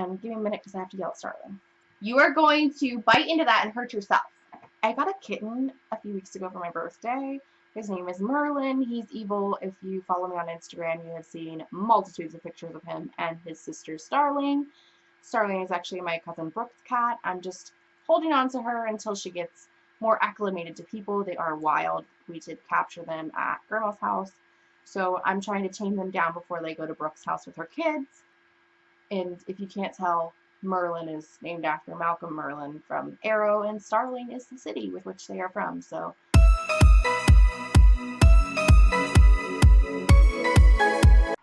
And give me a minute because I have to yell at Starling. You are going to bite into that and hurt yourself. I got a kitten a few weeks ago for my birthday. His name is Merlin. He's evil. If you follow me on Instagram, you have seen multitudes of pictures of him and his sister Starling. Starling is actually my cousin Brooke's cat. I'm just holding on to her until she gets more acclimated to people. They are wild. We did capture them at Grandma's house. So I'm trying to tame them down before they go to Brooke's house with her kids. And if you can't tell, Merlin is named after Malcolm Merlyn from Arrow, and Starling is the city with which they are from. So.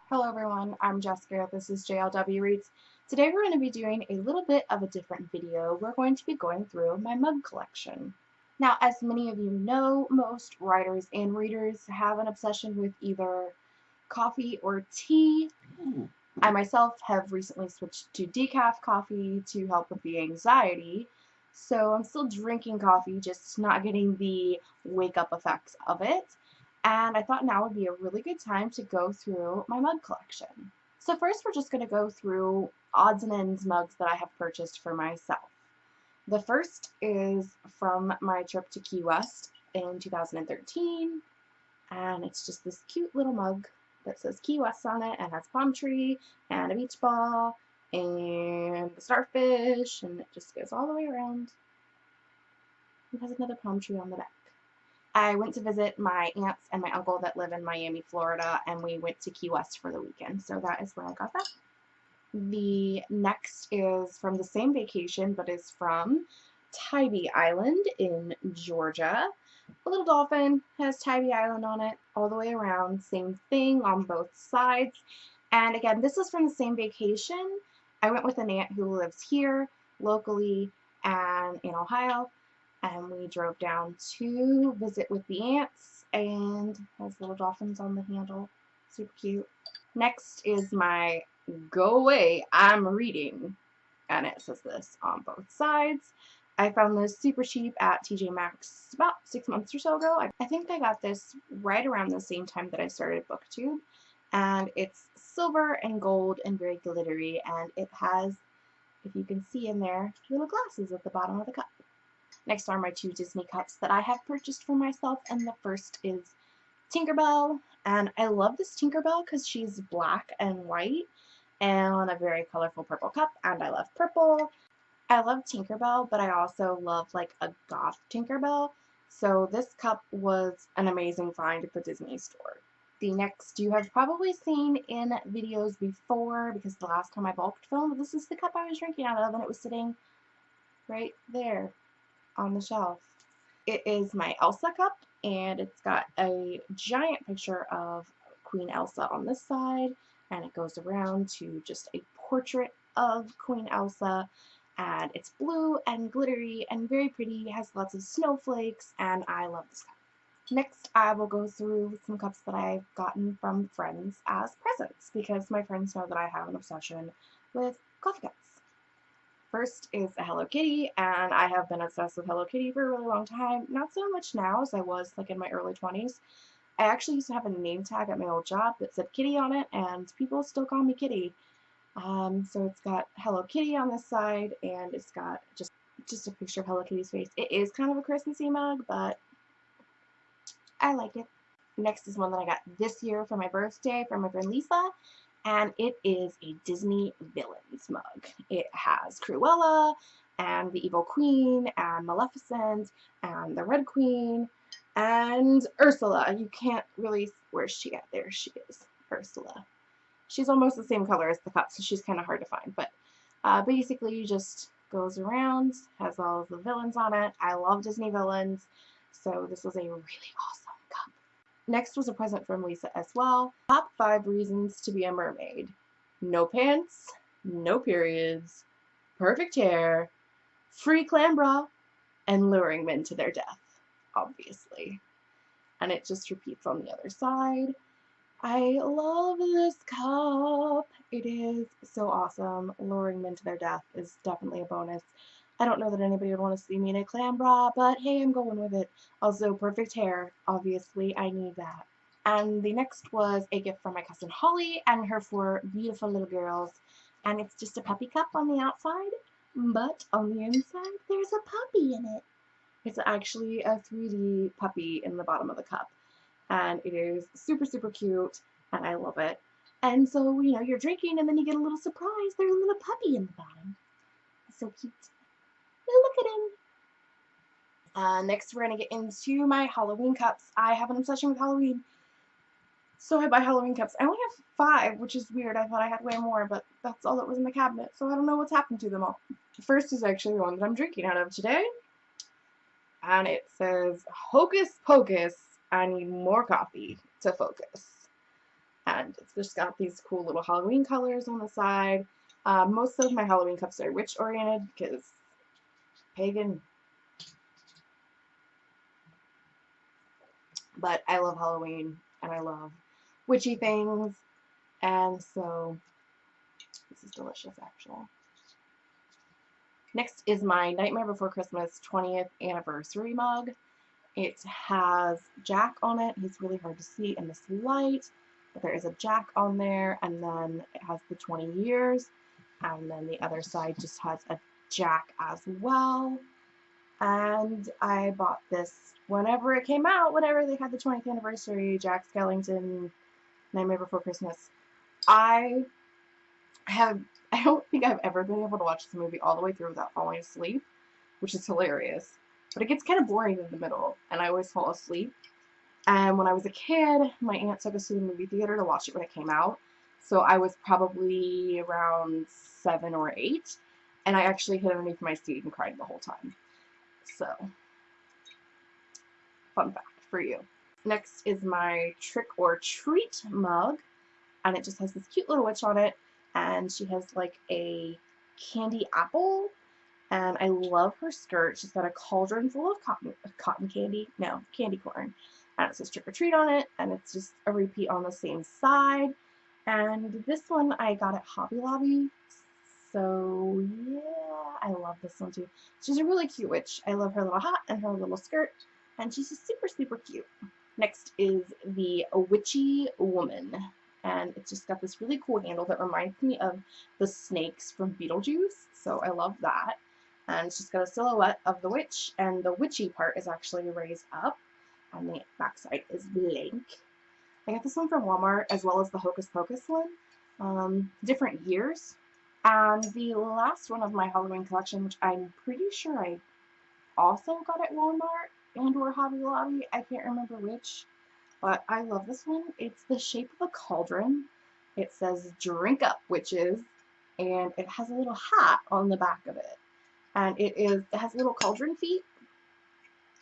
Hello everyone, I'm Jessica, this is JLW Reads. Today we're going to be doing a little bit of a different video. We're going to be going through my mug collection. Now, as many of you know, most writers and readers have an obsession with either coffee or tea. Mm. I myself have recently switched to decaf coffee to help with the anxiety. So I'm still drinking coffee, just not getting the wake up effects of it. And I thought now would be a really good time to go through my mug collection. So first we're just going to go through odds and ends mugs that I have purchased for myself. The first is from my trip to Key West in 2013. And it's just this cute little mug that says Key West on it and has a palm tree and a beach ball and the starfish and it just goes all the way around. It has another palm tree on the back. I went to visit my aunts and my uncle that live in Miami, Florida, and we went to Key West for the weekend. So that is where I got that. The next is from the same vacation, but is from Tybee Island in Georgia. A little dolphin has Tybee Island on it all the way around. Same thing on both sides. And again, this is from the same vacation. I went with an aunt who lives here locally and in Ohio. And we drove down to visit with the aunts and has little dolphins on the handle. Super cute. Next is my Go Away, I'm Reading. And it says this on both sides. I found this super cheap at TJ Maxx about six months or so ago. I, I think I got this right around the same time that I started BookTube. And it's silver and gold and very glittery. And it has, if you can see in there, little glasses at the bottom of the cup. Next are my two Disney cups that I have purchased for myself. And the first is Tinkerbell. And I love this Tinkerbell because she's black and white and a very colorful purple cup. And I love purple. I love Tinkerbell, but I also love like a goth Tinkerbell. So this cup was an amazing find at the Disney store. The next you have probably seen in videos before because the last time I bulked filmed, this is the cup I was drinking out of and it was sitting right there on the shelf. It is my Elsa cup and it's got a giant picture of Queen Elsa on this side and it goes around to just a portrait of Queen Elsa and it's blue and glittery and very pretty, has lots of snowflakes, and I love this cup. Next, I will go through some cups that I've gotten from friends as presents, because my friends know that I have an obsession with coffee cups. First is a Hello Kitty, and I have been obsessed with Hello Kitty for a really long time. Not so much now as I was like in my early 20s. I actually used to have a name tag at my old job that said Kitty on it, and people still call me Kitty. Um, so it's got Hello Kitty on this side, and it's got just just a picture of Hello Kitty's face. It is kind of a Christmassy mug, but I like it. Next is one that I got this year for my birthday from my friend Lisa, and it is a Disney Villains mug. It has Cruella, and the Evil Queen, and Maleficent, and the Red Queen, and Ursula. You can't really, where's she at? There she is, Ursula. She's almost the same color as the cup, so she's kind of hard to find. But uh, basically, just goes around, has all of the villains on it. I love Disney villains, so this was a really awesome cup. Next was a present from Lisa as well. Top 5 reasons to be a mermaid. No pants, no periods, perfect hair, free clam bra, and luring men to their death, obviously. And it just repeats on the other side. I love this cup. It is so awesome. Luring men to their death is definitely a bonus. I don't know that anybody would want to see me in a clam bra, but hey, I'm going with it. Also, perfect hair. Obviously, I need that. And the next was a gift from my cousin Holly and her four beautiful little girls. And it's just a puppy cup on the outside, but on the inside, there's a puppy in it. It's actually a 3D puppy in the bottom of the cup. And it is super, super cute, and I love it. And so, you know, you're drinking, and then you get a little surprise. There's a little puppy in the bottom. So cute. Look at him. Uh, next, we're going to get into my Halloween cups. I have an obsession with Halloween. So I buy Halloween cups. I only have five, which is weird. I thought I had way more, but that's all that was in the cabinet. So I don't know what's happened to them all. The first is actually the one that I'm drinking out of today. And it says, Hocus Pocus, I need more coffee to focus. And it's just got these cool little Halloween colors on the side. Uh, most of my Halloween cups are witch-oriented because pagan. But I love Halloween and I love witchy things. And so this is delicious actually. Next is my Nightmare Before Christmas 20th anniversary mug. It has Jack on it. He's really hard to see in this light. But there is a Jack on there and then it has the 20 years. And then the other side just has a Jack as well. And I bought this whenever it came out, whenever they had the 20th anniversary, Jack Skellington, Nightmare Before Christmas. I have, I don't think I've ever been able to watch this movie all the way through without falling asleep, which is hilarious. But it gets kind of boring in the middle, and I always fall asleep. And when I was a kid, my aunt took us to the movie theater to watch it when it came out. So I was probably around seven or eight, and I actually hid underneath my seat and cried the whole time. So, fun fact for you. Next is my trick or treat mug, and it just has this cute little witch on it, and she has like a candy apple, and I love her skirt. She's got a cauldron full of cotton, cotton candy, no, candy corn, and it says trick or treat on it, and it's just a repeat on the same side. And this one I got at Hobby Lobby, so yeah, I love this one too. She's a really cute witch. I love her little hat and her little skirt, and she's just super, super cute. Next is the Witchy Woman, and it's just got this really cool handle that reminds me of the snakes from Beetlejuice, so I love that. And it's just got a silhouette of the witch, and the witchy part is actually raised up, and the backside is blank. I got this one from Walmart, as well as the Hocus Pocus one. Um, different years, and the last one of my Halloween collection, which I'm pretty sure I also got at Walmart and or Hobby Lobby, I can't remember which, but I love this one. It's the shape of a cauldron. It says drink up witches and it has a little hat on the back of it. And it is it has little cauldron feet.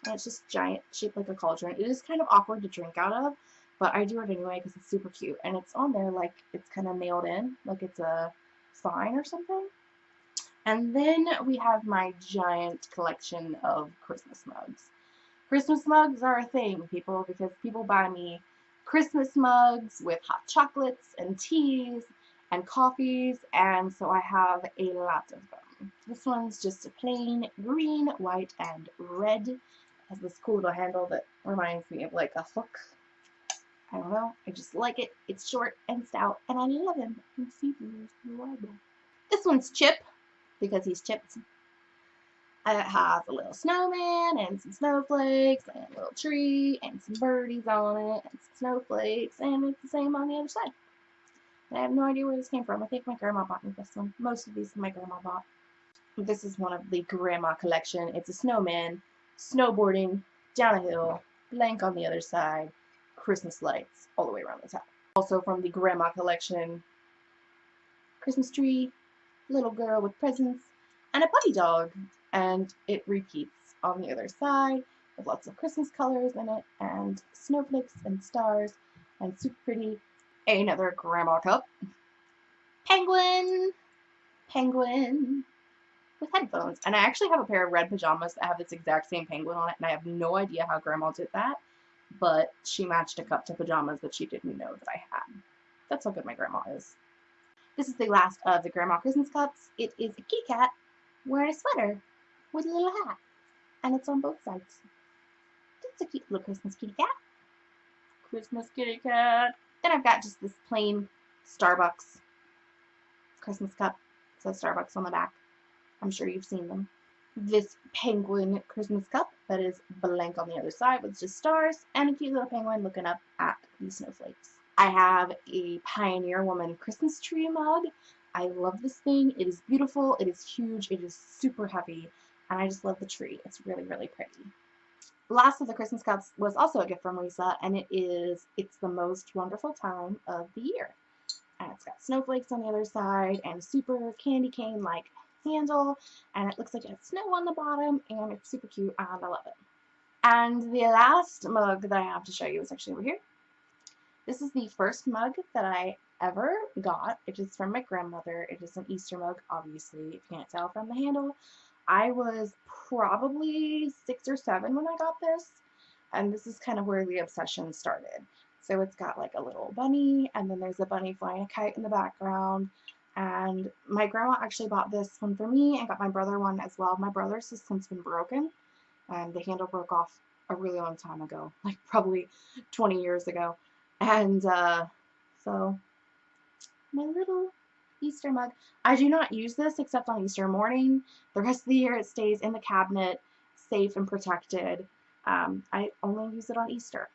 And it's just giant, shaped like a cauldron. It is kind of awkward to drink out of, but I do it anyway because it's super cute. And it's on there like it's kind of nailed in, like it's a sign or something. And then we have my giant collection of Christmas mugs. Christmas mugs are a thing, people, because people buy me Christmas mugs with hot chocolates and teas and coffees, and so I have a lot of them. This one's just a plain green, white, and red. It has this cool little handle that reminds me of like a hook. I don't know, I just like it. It's short and stout, and I love him. This one's Chip, because he's chipped. It has a little snowman and some snowflakes and a little tree and some birdies on it and some snowflakes and it's the same on the other side. I have no idea where this came from. I think my grandma bought me this one. Most of these my grandma bought. This is one of the grandma collection. It's a snowman, snowboarding, down a hill, blank on the other side, Christmas lights all the way around the top. Also from the grandma collection, Christmas tree, little girl with presents, and a puppy dog and it repeats on the other side with lots of Christmas colors in it and snowflakes and stars and super pretty. Another grandma cup. Penguin! Penguin! With headphones. And I actually have a pair of red pajamas that have this exact same penguin on it and I have no idea how grandma did that. But she matched a cup to pajamas that she didn't know that I had. That's how good my grandma is. This is the last of the Grandma Christmas cups. It is a kitty cat wearing a sweater with a little hat. And it's on both sides. It's a cute little Christmas kitty cat. Christmas kitty cat. Then I've got just this plain Starbucks Christmas cup. It says Starbucks on the back. I'm sure you've seen them. This penguin Christmas cup that is blank on the other side with just stars and a cute little penguin looking up at the snowflakes. I have a Pioneer Woman Christmas tree mug. I love this thing. It is beautiful. It is huge. It is super heavy. And I just love the tree. It's really, really pretty. Last of the Christmas cups was also a gift from Lisa, and it is It's the Most Wonderful Time of the Year. And it's got snowflakes on the other side and super candy cane like handle, and it looks like it has snow on the bottom, and it's super cute, and I love it. And the last mug that I have to show you is actually over here. This is the first mug that I ever got. It is from my grandmother. It is an Easter mug, obviously, if you can't tell from the handle. I was probably six or seven when I got this, and this is kind of where the obsession started. So it's got like a little bunny, and then there's a bunny flying a kite in the background. And my grandma actually bought this one for me and got my brother one as well. My brother's has since been broken, and the handle broke off a really long time ago, like probably 20 years ago. And uh, so my little Easter mug. I do not use this except on Easter morning. The rest of the year it stays in the cabinet, safe and protected. Um, I only use it on Easter.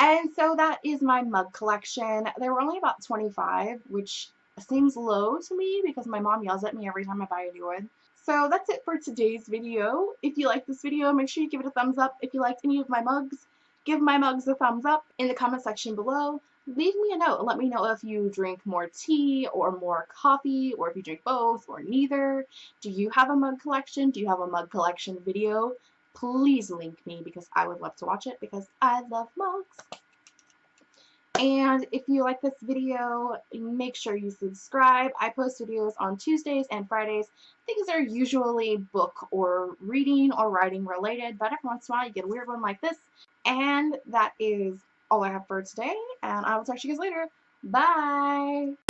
And so that is my mug collection. There were only about 25, which seems low to me because my mom yells at me every time I buy a new one. So that's it for today's video. If you like this video, make sure you give it a thumbs up. If you liked any of my mugs, give my mugs a thumbs up in the comment section below leave me a note and let me know if you drink more tea or more coffee or if you drink both or neither. Do you have a mug collection? Do you have a mug collection video? Please link me because I would love to watch it because I love mugs. And if you like this video, make sure you subscribe. I post videos on Tuesdays and Fridays. Things are usually book or reading or writing related, but every once in a while you get a weird one like this. And that is all I have for today, and I will talk to you guys later. Bye!